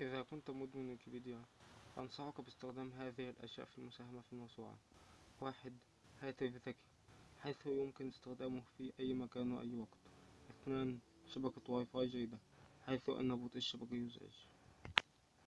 إذا كنت مدمن ويكيبيديا أنصحك باستخدام هذه الأشياء في المساهمة في الموسوعة. واحد هاتف ذكي حيث يمكن استخدامه في أي مكان وأي وقت. اثنان شبكة واي فاي جيدة حيث أن بطء الشبكة يزعج.